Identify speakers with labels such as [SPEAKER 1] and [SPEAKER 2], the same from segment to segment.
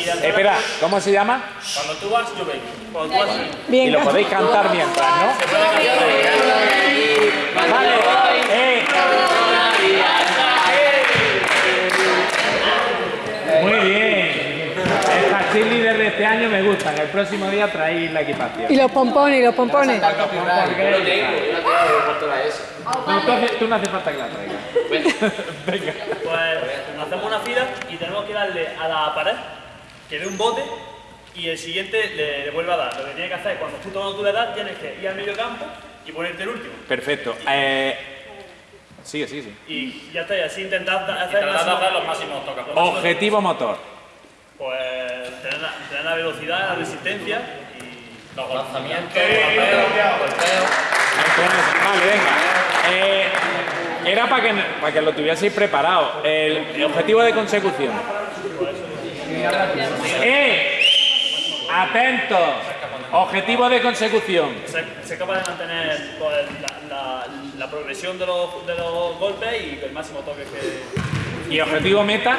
[SPEAKER 1] Espera, ¿cómo se llama?
[SPEAKER 2] Cuando tú vas, yo vengo. Cuando tú vas, yo vengo.
[SPEAKER 1] Y lo podéis cantar mientras, ¿no? Vale. Eh. Muy bien. Estas cheerleaders de este año me gustan. El próximo día traéis la equipación.
[SPEAKER 3] Y los pompones, y los pompones.
[SPEAKER 1] No, tú, hace- tú no hace falta que la traigas. Venga.
[SPEAKER 2] Pues hacemos una fila y tenemos que darle a la pared que dé un bote y el siguiente le, le vuelve a dar. Lo que tiene que hacer es cuando tú cuando tú le das, tienes que ir al medio campo y ponerte el último.
[SPEAKER 1] Perfecto. Eh, sigue, sigue, sigue.
[SPEAKER 2] Y ya está, y así intentar hacer máximo-
[SPEAKER 4] hacer los máximos toques.
[SPEAKER 1] Objetivo motor.
[SPEAKER 2] Pues tener la, tener la velocidad, la resistencia y
[SPEAKER 4] Los lanzamientos, golpeo, golpeo.
[SPEAKER 1] Vale, venga. Eh, era para que, para que lo tuvieseis preparado. El, el objetivo de consecución. ¡Eh! Atentos. Objetivo de consecución.
[SPEAKER 2] ser, ser capaz de mantener pues, la, la- la progresión de los, de los golpes y el máximo toque que.
[SPEAKER 1] Y objetivo meta.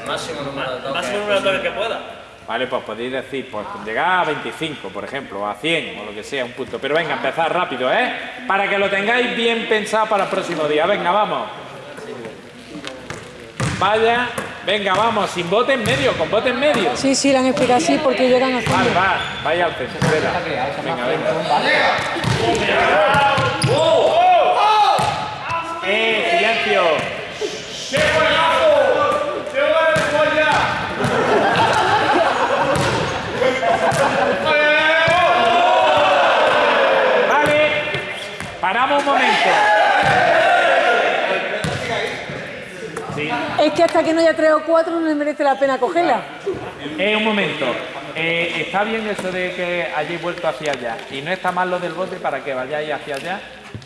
[SPEAKER 4] El máximo número de
[SPEAKER 2] El
[SPEAKER 4] toques.
[SPEAKER 2] máximo número de toques que pueda.
[SPEAKER 1] Vale, pues podéis decir, pues llegar a 25, por ejemplo, o a 100, o lo que sea, un punto. Pero venga, empezar rápido, ¿eh? Para que lo tengáis bien pensado para el próximo día. Venga, vamos. Vaya, venga, vamos, sin bote en medio, con bote en medio.
[SPEAKER 3] Sí, sí, le han explicado así porque llegan a
[SPEAKER 1] Vale, va, vaya al centro, espera. Venga, venga. ¡Eh, silencio! Vale, paramos un momento. Sí.
[SPEAKER 3] Es que hasta que no haya tres o cuatro no le merece la pena cogerla.
[SPEAKER 1] Eh, un momento. Eh, está bien eso de que hayáis vuelto hacia allá. Y no está mal lo del bote para que vayáis hacia allá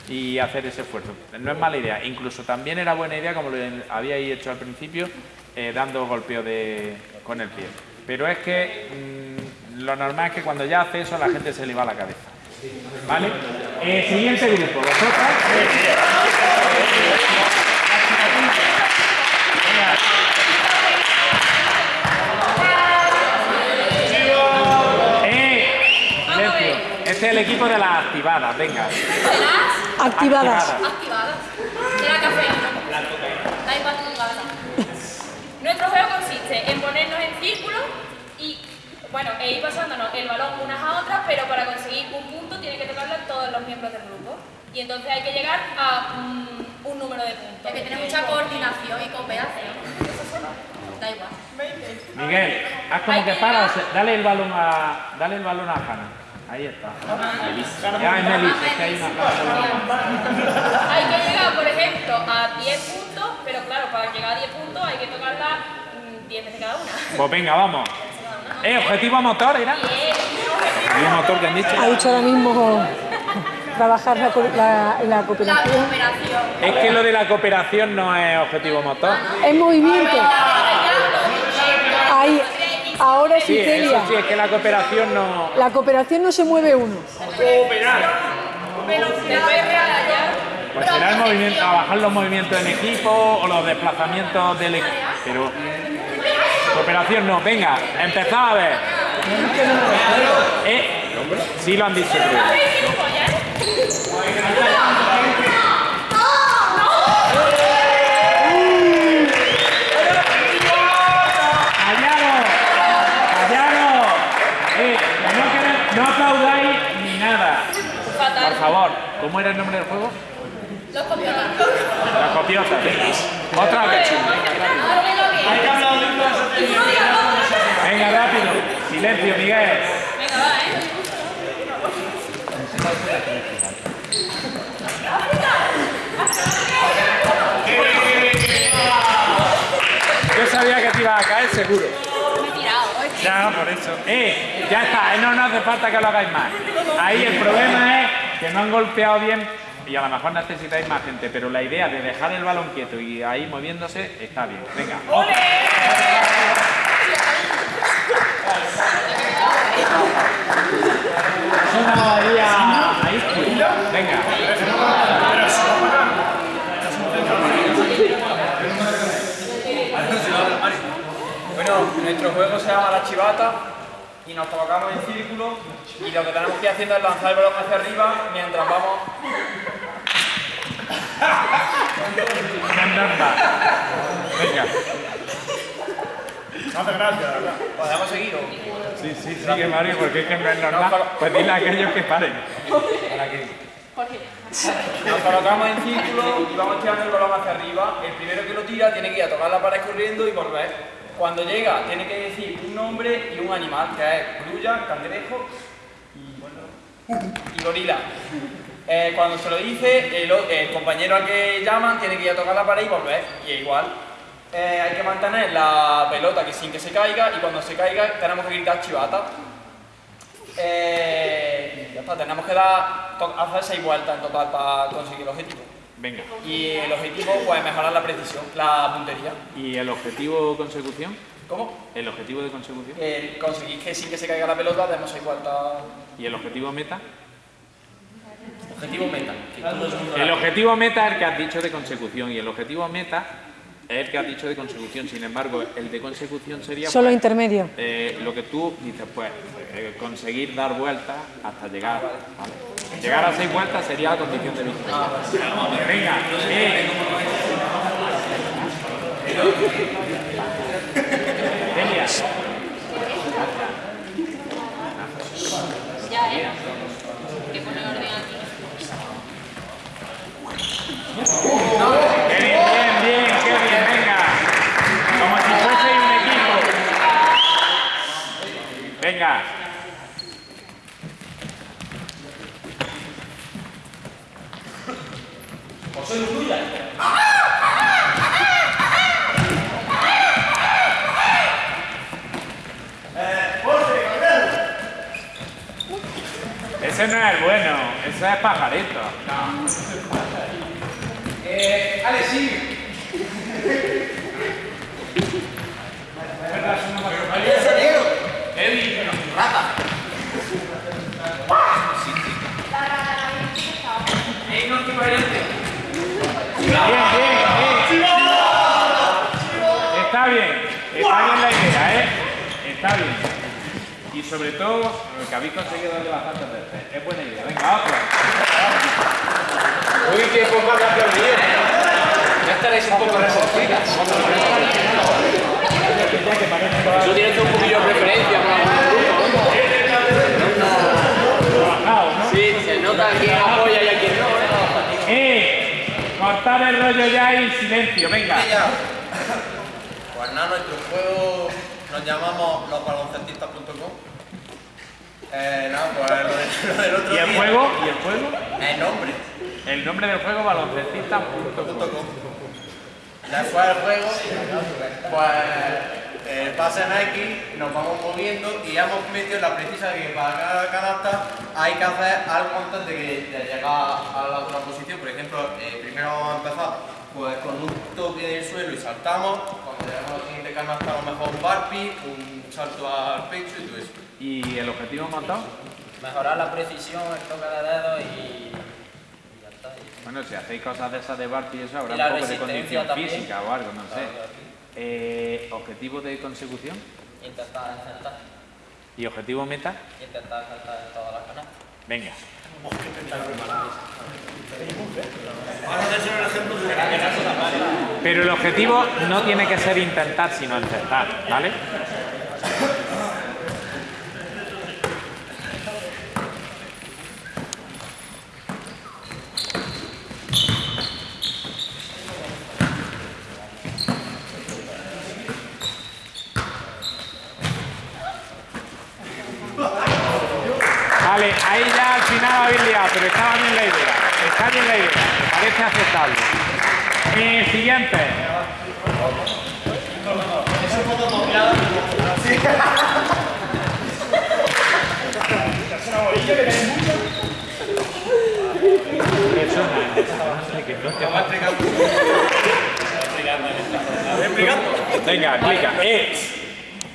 [SPEAKER 1] y hacer ese esfuerzo. No es mala idea. Incluso también era buena idea, como lo habíais hecho al principio, eh, dando golpeo de, con el pie. Pero es que mm, lo normal es que cuando ya hace eso la gente se le va la cabeza. ¿Vale? Eh, siguiente grupo. ¿Vosotras? ¡Eh! Silencio. Este es el equipo de las activadas, venga.
[SPEAKER 3] Activadas.
[SPEAKER 5] activadas. De la cafeína. Da igual. Nuestro juego consiste en ponernos en círculo y, bueno, e ir pasándonos el balón unas a otras, pero para conseguir un punto tiene que tocarlo a todos los miembros del grupo. Y entonces hay que llegar a mm, un número de puntos.
[SPEAKER 6] Hay que tener mucha coordinación y cooperación. Da igual.
[SPEAKER 1] Miguel, haz como que para, o sea, dale el balón a, dale el balón a Hanna. Ahí está. Ya es Melissa, es que hay una Hanna.
[SPEAKER 5] Hay que llegar, por ejemplo, a 10 puntos, pero claro, para llegar a 10 puntos hay que tocarla mm, 10 veces cada una.
[SPEAKER 1] Pues venga, vamos. Eh, objetivo motor, ¿era? Objetivo motor que han dicho.
[SPEAKER 3] Ha dicho ahora mismo trabajar la, co- la- la
[SPEAKER 6] La
[SPEAKER 3] cooperación.
[SPEAKER 6] cooperación.
[SPEAKER 1] Es que lo de la cooperación no es objetivo motor.
[SPEAKER 3] Es movimiento. Ahora sí,
[SPEAKER 1] Sí, eso
[SPEAKER 3] Celia.
[SPEAKER 1] sí, es que la cooperación no...
[SPEAKER 3] La cooperación no se mueve uno.
[SPEAKER 1] Pues será el movimiento, trabajar los movimientos en equipo o los desplazamientos del equipo. Pero cooperación no. Venga, empezad a ver. Eh, sí lo han dicho, creo. ¡Callaros! ¡Callaros! Eh, que no, quere- no aplaudáis ni nada. Por favor, ¿cómo era el nombre del juego?
[SPEAKER 5] Los copiotas.
[SPEAKER 1] La copiota, venga. Otra vez. Venga, rápido. Silencio, Miguel.
[SPEAKER 5] Venga, va, ¿eh?
[SPEAKER 1] Yo sabía que te iba a caer seguro.
[SPEAKER 5] Me he tirado. es que-
[SPEAKER 1] Ya, por eso. ¡Eh! Ya está, eh, no, no hace falta que lo hagáis más. Ahí el problema es que no han golpeado bien y a lo mejor necesitáis más gente, pero la idea de dejar el balón quieto y ahí moviéndose está bien. Venga. Es una bahía ahí. Venga.
[SPEAKER 7] Bueno, nuestro juego se llama la chivata y nos colocamos en círculo y lo que tenemos que ir haciendo es lanzar el balón hacia arriba mientras vamos...
[SPEAKER 1] Venga.
[SPEAKER 2] No hace gracia, ¿verdad?
[SPEAKER 7] ¿Podemos seguir o...?
[SPEAKER 1] Sí, sí, sigue Mario, porque es que no es normal. Pues dile a aquellos que paren.
[SPEAKER 7] Nos colocamos en círculo y vamos tirando el balón hacia arriba. El primero que lo tira tiene que ir a tocar la pared corriendo y volver. Cuando llega tiene que decir un nombre y un animal, que es grulla, cangrejo y, gorila. Eh, cuando se lo dice, el, compañero al que llaman tiene que ir a tocar la pared y volver. Y es igual. Eh, hay que mantener la pelota que sin que se caiga y cuando se caiga tenemos que gritar chivata. Eh, ya está, tenemos que dar, hacer seis vueltas en total para conseguir el objetivo.
[SPEAKER 1] Venga.
[SPEAKER 7] Y el objetivo, pues mejorar la precisión, la puntería.
[SPEAKER 1] ¿Y el objetivo consecución?
[SPEAKER 7] ¿Cómo?
[SPEAKER 1] ¿El objetivo de consecución?
[SPEAKER 7] El conseguir que sin que se caiga la pelota demos seis vueltas.
[SPEAKER 1] ¿Y el objetivo meta?
[SPEAKER 4] Objetivo meta. el
[SPEAKER 1] objetivo meta es el que has dicho de consecución y el objetivo meta es el que has dicho de consecución. Sin embargo, el de consecución sería
[SPEAKER 3] Solo
[SPEAKER 1] pues,
[SPEAKER 3] intermedio.
[SPEAKER 1] eh, lo que tú dices, pues eh, conseguir dar vueltas hasta llegar. ¿vale? Llegar a seis vueltas sería la condición de victoria. Venga. Delia.
[SPEAKER 5] Ya, ¿eh? Que pone orden aquí.
[SPEAKER 1] Qué bien, bien, bien, qué bien, venga. Como si fuese un equipo. Venga. Ese no es el bueno, ese es pajarito.
[SPEAKER 7] Eh, Ale, sí.
[SPEAKER 1] Bien, bien, bien. Está bien, está bien la idea, ¿eh? Está bien. Y sobre todo, que habéis conseguido darle bastantes veces. Es buena idea. Venga, otro.
[SPEAKER 4] Uy, qué poco que has perdido. Ya estaréis un poco resentidas. Eso tiene que ser un poquillo de preferencia con algún. Sí, se nota quién apoya y a quién no. ¿eh?
[SPEAKER 1] ¡Eh! Cortar el rollo ya y silencio, venga.
[SPEAKER 8] Pues nada, nuestro juego nos llamamos losbaloncetistas.com. Eh, nada, pues lo, de- lo del otro
[SPEAKER 1] ¿Y el
[SPEAKER 8] día.
[SPEAKER 1] juego? ¿Y el juego?
[SPEAKER 8] El nombre.
[SPEAKER 1] El nombre del juego baloncestista.com.
[SPEAKER 8] Después del juego, pues el pase en X, nos vamos moviendo y hemos metido la precisa que para cada canasta hay que hacer algo antes de, que- de llegar a la otra posición. Por ejemplo, eh, primero vamos a empezar pues, con un toque del suelo y saltamos. Cuando llegamos a la siguiente canasta, a lo mejor un barpi, un salto al pecho y todo eso.
[SPEAKER 1] ¿Y el objetivo montado?
[SPEAKER 4] Mejorar la precisión, el toque de dedos y. y ya está. Y-
[SPEAKER 1] Bueno, si hacéis cosas de esas de Bart y eso, habrá
[SPEAKER 4] Y
[SPEAKER 1] un poco de condición
[SPEAKER 4] también.
[SPEAKER 1] física o algo, no sé.
[SPEAKER 4] Claro, claro.
[SPEAKER 1] Eh, ¿Objetivo de consecución?
[SPEAKER 4] Intentar acertar.
[SPEAKER 1] ¿Y objetivo meta?
[SPEAKER 4] Intentar acertar en todas las canastas.
[SPEAKER 1] Venga. Pero el objetivo no tiene que ser intentar, sino intentar, ¿vale? Vale, ahí ya al final habéis liado, pero estaba bien la idea. Está bien la idea, parece aceptable. Eh, siguiente. Eso no es eso, que no te va a explicar. Venga, explica. Eh,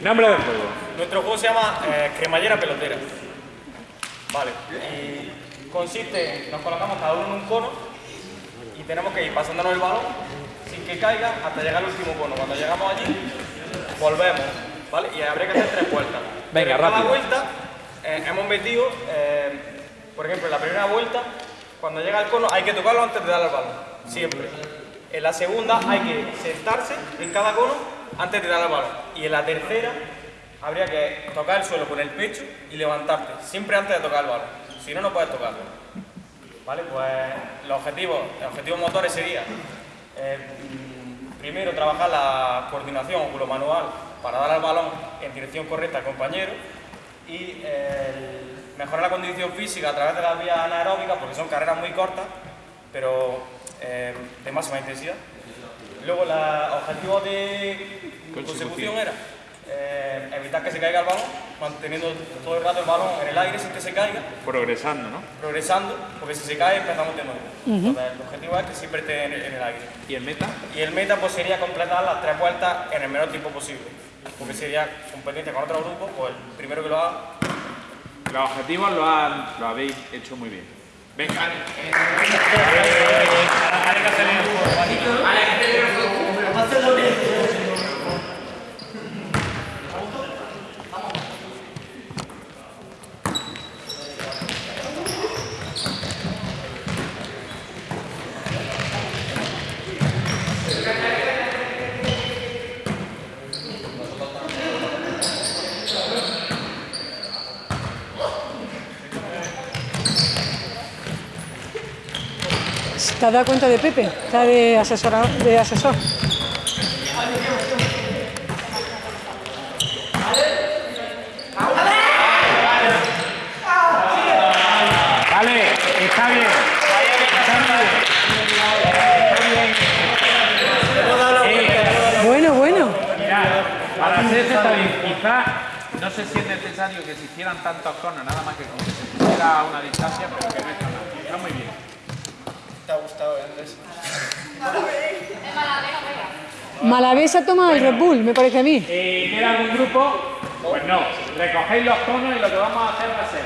[SPEAKER 1] nombre del juego.
[SPEAKER 2] Nuestro juego se llama eh, cremallera pelotera. Vale. Y consiste en nos colocamos cada uno en un cono y tenemos que ir pasándonos el balón sin que caiga hasta llegar al último cono. Cuando llegamos allí,
[SPEAKER 7] volvemos, ¿vale? Y habría que hacer tres vueltas.
[SPEAKER 1] Venga,
[SPEAKER 7] Pero en cada
[SPEAKER 1] rápido.
[SPEAKER 7] vuelta eh, hemos metido, eh, por ejemplo, en la primera vuelta, cuando llega el cono hay que tocarlo antes de darle al balón, siempre. En la segunda hay que sentarse en cada cono antes de darle al balón. Y en la tercera habría que tocar el suelo con el pecho y levantarte, siempre antes de tocar el balón. Si no, no puedes tocarlo. ¿Vale? Pues los objetivos, los objetivos motores serían eh, primero trabajar la coordinación oculomanual para dar al balón en dirección correcta al compañero y eh, el mejorar la condición física a través de las vías anaeróbicas porque son carreras muy cortas pero eh, de máxima intensidad. Luego los objetivos de
[SPEAKER 1] consecución
[SPEAKER 7] era eh, evitar que se caiga el balón, manteniendo todo el rato el balón en el aire sin que se caiga
[SPEAKER 1] Progresando, ¿no?
[SPEAKER 7] progresando, porque si se cae empezamos de nuevo. Entonces, el objetivo es que siempre esté en el, en el aire.
[SPEAKER 1] ¿Y el meta?
[SPEAKER 7] Y el meta pues sería completar las tres vueltas en el menor tiempo posible. Porque sería competencia con otro grupo, pues el primero que lo haga.
[SPEAKER 1] Los objetivos lo, han- lo habéis hecho muy bien. Venga.
[SPEAKER 3] ¿Te has dado cuenta de Pepe? Está de, asesora, de asesor.
[SPEAKER 1] Vale, está bien. Está bien. Eh,
[SPEAKER 3] Bueno, bueno.
[SPEAKER 1] Mira, para hacerse está bien. Quizá no sé si es necesario que se hicieran tantos conos, nada más que con que se pusiera a una distancia, pero que no está mal. Está muy bien.
[SPEAKER 7] ¿Te ha gustado Andrés?
[SPEAKER 5] Es mala, venga, venga.
[SPEAKER 3] Malavesa toma el Red Bull, me parece a mí.
[SPEAKER 1] Eh, ¿Queda algún grupo? Pues no. Recogéis los conos y lo que vamos a hacer va a ser...